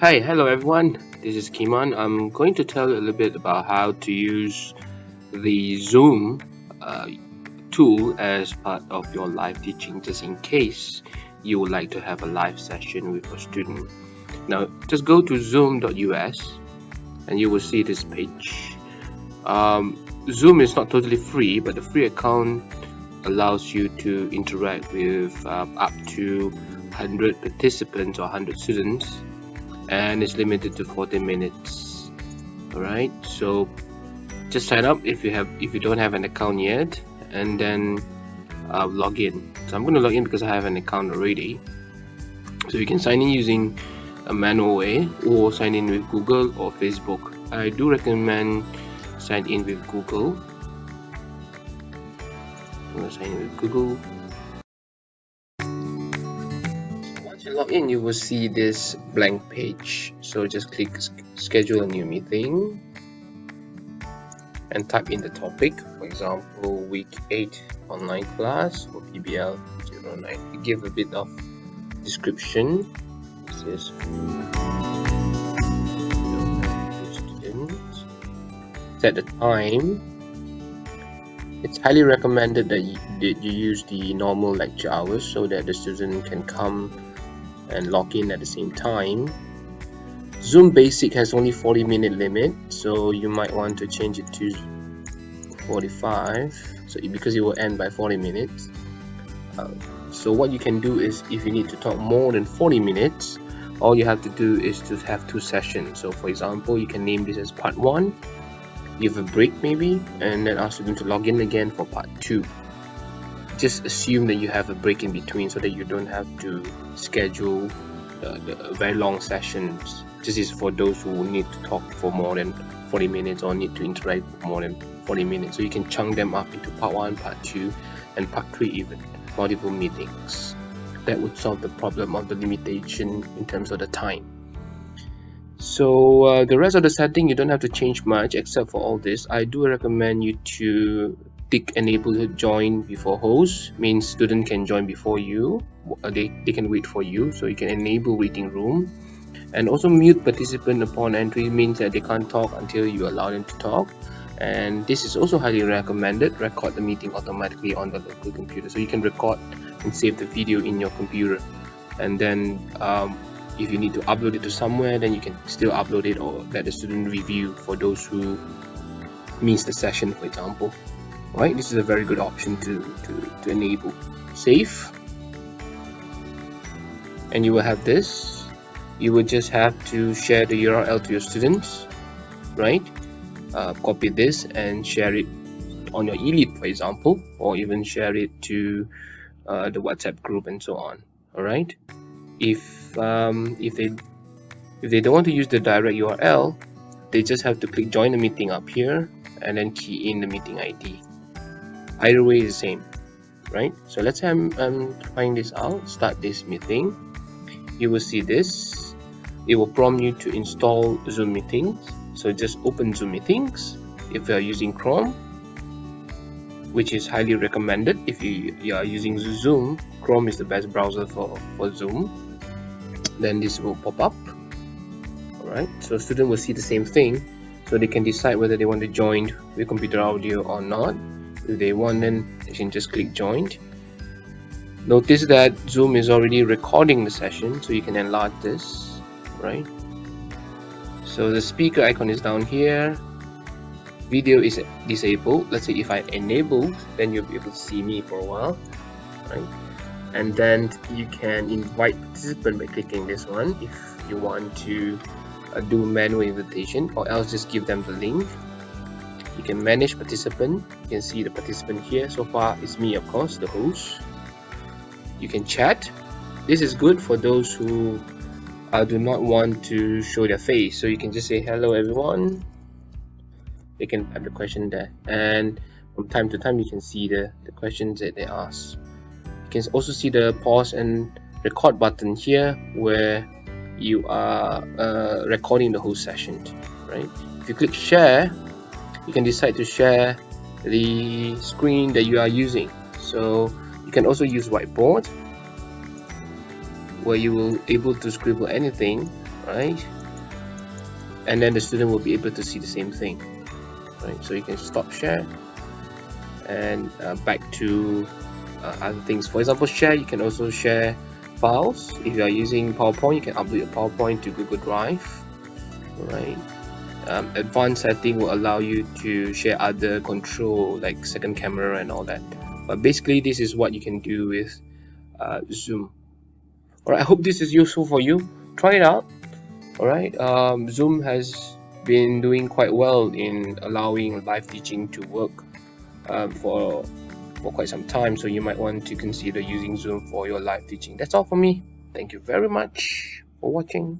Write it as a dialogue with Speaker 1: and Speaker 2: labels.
Speaker 1: Hi, hello everyone. This is Kimon. I'm going to tell you a little bit about how to use the Zoom uh, tool as part of your live teaching just in case you would like to have a live session with a student. Now, just go to zoom.us and you will see this page. Um, Zoom is not totally free, but the free account allows you to interact with uh, up to 100 participants or 100 students and it's limited to 40 minutes. All right so just sign up if you have if you don't have an account yet and then uh, log in. So I'm going to log in because I have an account already. So you can sign in using a manual way or sign in with Google or Facebook. I do recommend sign in with Google. I'm to sign in with Google log in you will see this blank page. So just click schedule a new meeting. And type in the topic. For example week 8 online class for PBL 09 give a bit of description. This is set the time. It's highly recommended that you, that you use the normal lecture hours so that the student can come and log in at the same time. Zoom Basic has only 40 minute limit so you might want to change it to 45 so because it will end by 40 minutes. Uh, so what you can do is if you need to talk more than 40 minutes all you have to do is to have two sessions. So for example you can name this as part 1 give a break maybe and then ask them to log in again for part 2 just assume that you have a break in between so that you don't have to schedule the very long sessions. This is for those who need to talk for more than 40 minutes or need to interact for more than 40 minutes. So you can chunk them up into part 1 part 2 and part 3 even multiple meetings. That would solve the problem of the limitation in terms of the time. So uh, the rest of the setting you don't have to change much except for all this. I do recommend you to tick enable to join before host means student can join before you. Uh, they, they can wait for you so you can enable waiting room. And also mute participant upon entry means that they can't talk until you allow them to talk. And this is also highly recommended. Record the meeting automatically on the local computer so you can record and save the video in your computer. And then um, if you need to upload it to somewhere then you can still upload it or let the student review for those who miss the session for example right this is a very good option to, to, to enable. Save and you will have this. You will just have to share the URL to your students right? Uh, copy this and share it on your elite for example or even share it to uh, the WhatsApp group and so on all right? If um, if they if they don't want to use the direct URL they just have to click join the meeting up here and then key in the meeting ID either way is the same right? So let's say I'm, I'm this out. Start this meeting. You will see this. It will prompt you to install zoom meetings. So just open zoom meetings if you are using chrome which is highly recommended. If you, you are using zoom chrome is the best browser for, for zoom. Then this will pop up. Alright so student will see the same thing. So they can decide whether they want to join with computer audio or not they want then they can just click join. Notice that zoom is already recording the session so you can enlarge this right? So the speaker icon is down here. Video is disabled. Let's say if I enable then you'll be able to see me for a while right? And then you can invite participant by clicking this one if you want to uh, do manual invitation or else just give them the link you can manage participant you can see the participant here. So far it's me of course the host. You can chat. This is good for those who uh, do not want to show their face. So you can just say hello everyone. They can type the question there. And from time to time you can see the, the questions that they ask. You can also see the pause and record button here where you are uh, recording the whole session right? If you click share you can decide to share the screen that you are using. So you can also use whiteboard where you will able to scribble anything right? And then the student will be able to see the same thing right? So you can stop share and uh, back to uh, other things. For example share you can also share files. If you are using PowerPoint you can upload your PowerPoint to Google Drive right um, advanced setting will allow you to share other control like second camera and all that. But basically this is what you can do with uh, Zoom. Alright I hope this is useful for you. Try it out. Alright um, Zoom has been doing quite well in allowing live teaching to work um, for for quite some time. So you might want to consider using Zoom for your live teaching. That's all for me. Thank you very much for watching